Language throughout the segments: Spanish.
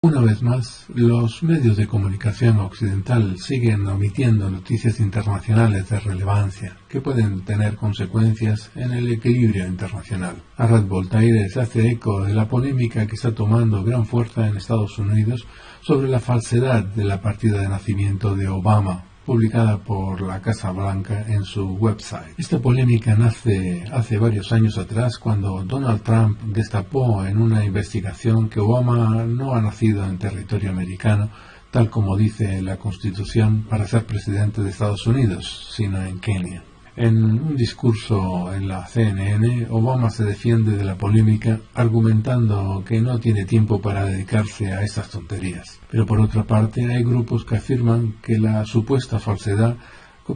Una vez más, los medios de comunicación occidental siguen omitiendo noticias internacionales de relevancia que pueden tener consecuencias en el equilibrio internacional. Arad Voltaire se hace eco de la polémica que está tomando gran fuerza en Estados Unidos sobre la falsedad de la partida de nacimiento de Obama publicada por la Casa Blanca en su website. Esta polémica nace hace varios años atrás cuando Donald Trump destapó en una investigación que Obama no ha nacido en territorio americano, tal como dice la Constitución, para ser presidente de Estados Unidos, sino en Kenia. En un discurso en la CNN, Obama se defiende de la polémica argumentando que no tiene tiempo para dedicarse a esas tonterías. Pero por otra parte, hay grupos que afirman que la supuesta falsedad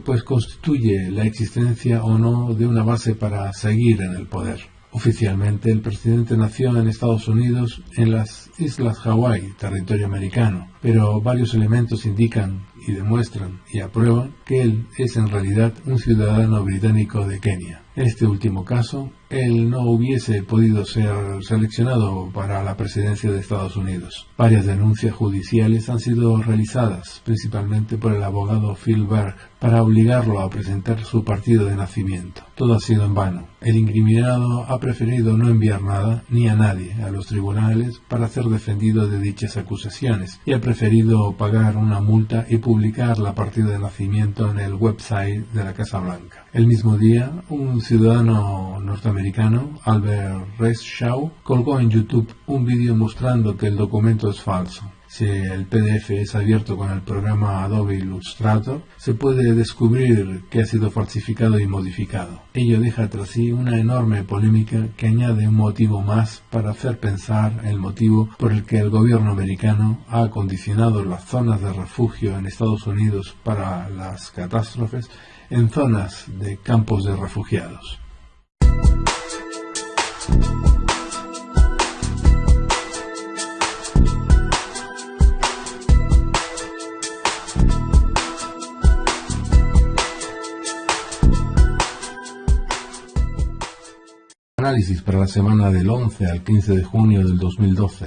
pues constituye la existencia o no de una base para seguir en el poder. Oficialmente, el presidente nació en Estados Unidos, en las Islas Hawái, territorio americano, pero varios elementos indican y demuestran y aprueban que él es en realidad un ciudadano británico de Kenia. En este último caso, él no hubiese podido ser seleccionado para la presidencia de Estados Unidos. Varias denuncias judiciales han sido realizadas, principalmente por el abogado Phil Berg, para obligarlo a presentar su partido de nacimiento. Todo ha sido en vano. El incriminado ha preferido no enviar nada ni a nadie a los tribunales para ser defendido de dichas acusaciones y ha preferido pagar una multa y publicar la partida de nacimiento en el website de la Casa Blanca. El mismo día, un ciudadano norteamericano, Albert Reshaw, colgó en YouTube un vídeo mostrando que el documento es falso. Si el PDF es abierto con el programa Adobe Illustrator, se puede descubrir que ha sido falsificado y modificado. Ello deja tras sí una enorme polémica que añade un motivo más para hacer pensar el motivo por el que el gobierno americano ha acondicionado las zonas de refugio en Estados Unidos para las catástrofes en zonas de campos de refugiados. Análisis para la semana del 11 al 15 de junio del 2012.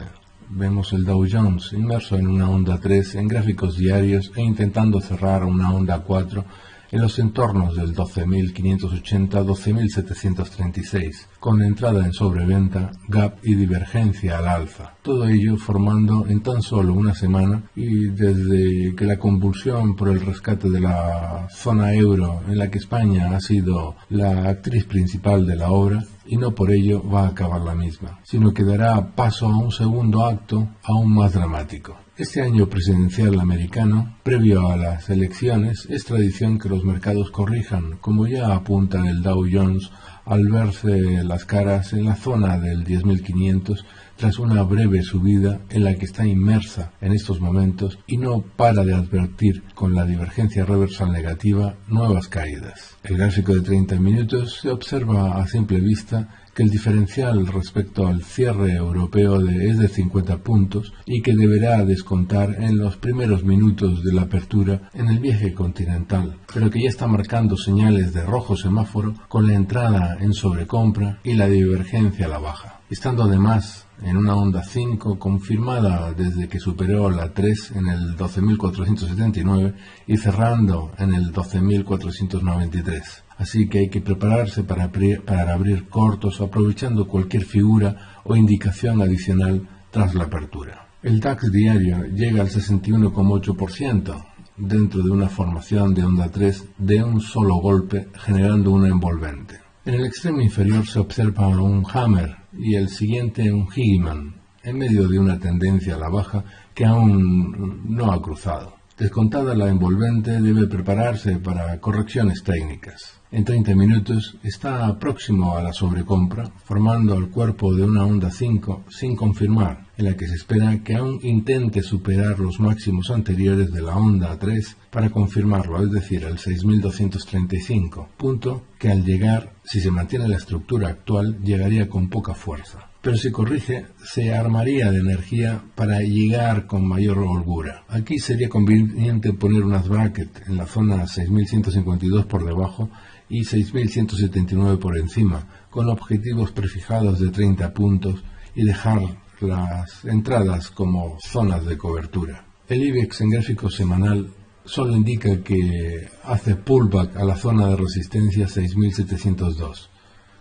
Vemos el Dow Jones inmerso en una onda 3 en gráficos diarios e intentando cerrar una onda 4 en los entornos del 12.580-12.736, con entrada en sobreventa, gap y divergencia al alza. Todo ello formando en tan solo una semana y desde que la convulsión por el rescate de la zona euro en la que España ha sido la actriz principal de la obra, y no por ello va a acabar la misma, sino que dará paso a un segundo acto aún más dramático. Este año presidencial americano, previo a las elecciones, es tradición que los mercados corrijan, como ya apunta el Dow Jones al verse las caras en la zona del 10.500 tras una breve subida en la que está inmersa en estos momentos y no para de advertir con la divergencia reversal negativa nuevas caídas. El gráfico de 30 minutos se observa a simple vista que el diferencial respecto al cierre europeo es de 50 puntos y que deberá descontar en los primeros minutos de la apertura en el viaje continental, pero que ya está marcando señales de rojo semáforo con la entrada en sobrecompra y la divergencia a la baja, estando además en una onda 5 confirmada desde que superó la 3 en el 12.479 y cerrando en el 12.493 así que hay que prepararse para abrir, cortos aprovechando cualquier figura o indicación adicional tras la apertura. El DAX diario llega al 61,8% dentro de una formación de onda 3 de un solo golpe generando una envolvente. En el extremo inferior se observa un hammer y el siguiente un Higman en medio de una tendencia a la baja que aún no ha cruzado. Descontada la envolvente debe prepararse para correcciones técnicas. En 30 minutos está próximo a la sobrecompra, formando el cuerpo de una onda 5 sin confirmar, en la que se espera que aún intente superar los máximos anteriores de la onda 3 para confirmarlo, es decir, el 6235, punto que al llegar, si se mantiene la estructura actual, llegaría con poca fuerza pero si corrige, se armaría de energía para llegar con mayor holgura. Aquí sería conveniente poner unas brackets en la zona 6152 por debajo y 6.179 por encima, con objetivos prefijados de 30 puntos y dejar las entradas como zonas de cobertura. El IBEX en gráfico semanal solo indica que hace pullback a la zona de resistencia 6702,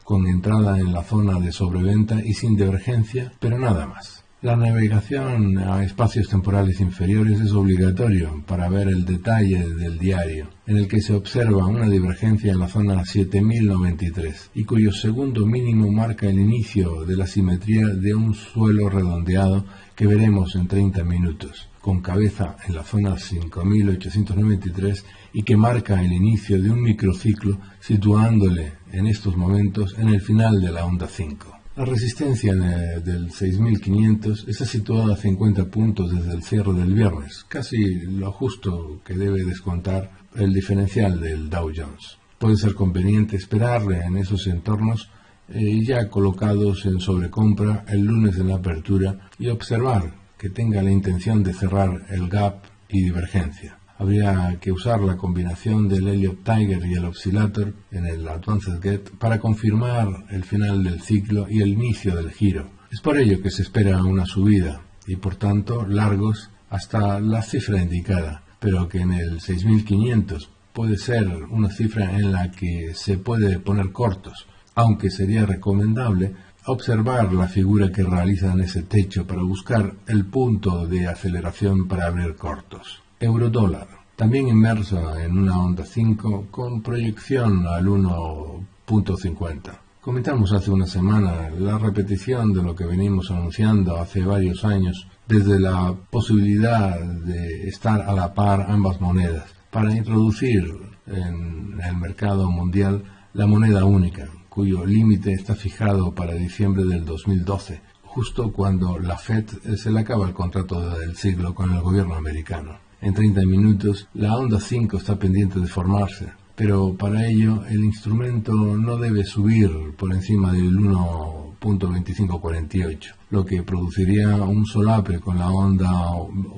con entrada en la zona de sobreventa y sin divergencia, pero nada más. La navegación a espacios temporales inferiores es obligatorio para ver el detalle del diario, en el que se observa una divergencia en la zona 7093 y cuyo segundo mínimo marca el inicio de la simetría de un suelo redondeado que veremos en 30 minutos, con cabeza en la zona 5893 y que marca el inicio de un microciclo situándole en estos momentos en el final de la onda 5. La resistencia del 6500 está situada a 50 puntos desde el cierre del viernes, casi lo justo que debe descontar el diferencial del Dow Jones. Puede ser conveniente esperarle en esos entornos eh, ya colocados en sobrecompra el lunes en la apertura y observar que tenga la intención de cerrar el gap y divergencia habría que usar la combinación del Elliott Tiger y el Oscillator en el Advanced Get para confirmar el final del ciclo y el inicio del giro. Es por ello que se espera una subida y por tanto largos hasta la cifra indicada, pero que en el 6500 puede ser una cifra en la que se puede poner cortos, aunque sería recomendable observar la figura que realiza en ese techo para buscar el punto de aceleración para abrir cortos. Eurodólar, también inmerso en una onda 5 con proyección al 1.50. Comentamos hace una semana la repetición de lo que venimos anunciando hace varios años desde la posibilidad de estar a la par ambas monedas para introducir en el mercado mundial la moneda única, cuyo límite está fijado para diciembre del 2012, justo cuando la Fed se le acaba el contrato del siglo con el gobierno americano en 30 minutos, la onda 5 está pendiente de formarse, pero para ello el instrumento no debe subir por encima del 1.2548, lo que produciría un solape con la onda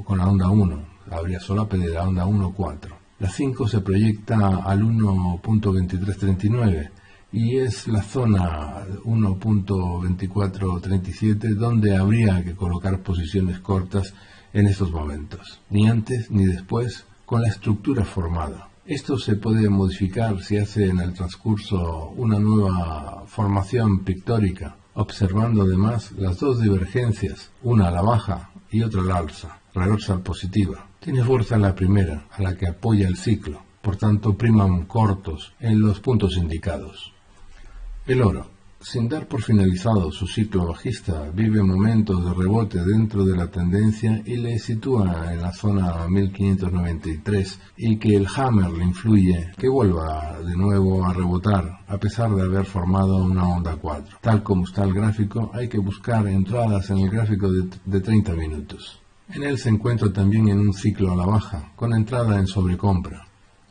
con la onda 1, habría solape de la onda 1.4. La 5 se proyecta al 1.2339 y es la zona 1.2437 donde habría que colocar posiciones cortas en estos momentos, ni antes ni después, con la estructura formada. Esto se puede modificar si hace en el transcurso una nueva formación pictórica, observando además las dos divergencias, una a la baja y otra al alza, reversa positiva. Tiene fuerza la primera, a la que apoya el ciclo, por tanto priman cortos en los puntos indicados. El oro. Sin dar por finalizado su ciclo bajista, vive momentos de rebote dentro de la tendencia y le sitúa en la zona 1593 y que el hammer le influye que vuelva de nuevo a rebotar a pesar de haber formado una onda 4. Tal como está el gráfico, hay que buscar entradas en el gráfico de, de 30 minutos. En él se encuentra también en un ciclo a la baja, con entrada en sobrecompra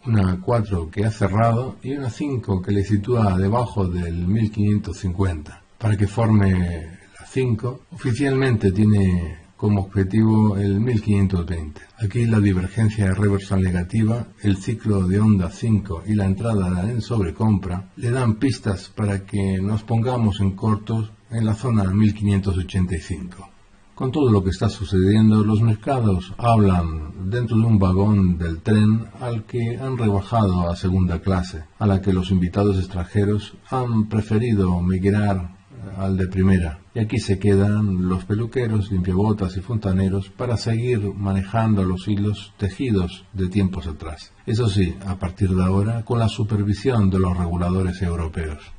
una 4 que ha cerrado y una 5 que le sitúa debajo del 1550. Para que forme la 5, oficialmente tiene como objetivo el 1520. Aquí la divergencia reversal negativa, el ciclo de onda 5 y la entrada en sobrecompra le dan pistas para que nos pongamos en cortos en la zona 1585. Con todo lo que está sucediendo, los mercados hablan dentro de un vagón del tren al que han rebajado a segunda clase, a la que los invitados extranjeros han preferido migrar al de primera. Y aquí se quedan los peluqueros, limpiabotas y fontaneros para seguir manejando los hilos tejidos de tiempos atrás. Eso sí, a partir de ahora, con la supervisión de los reguladores europeos.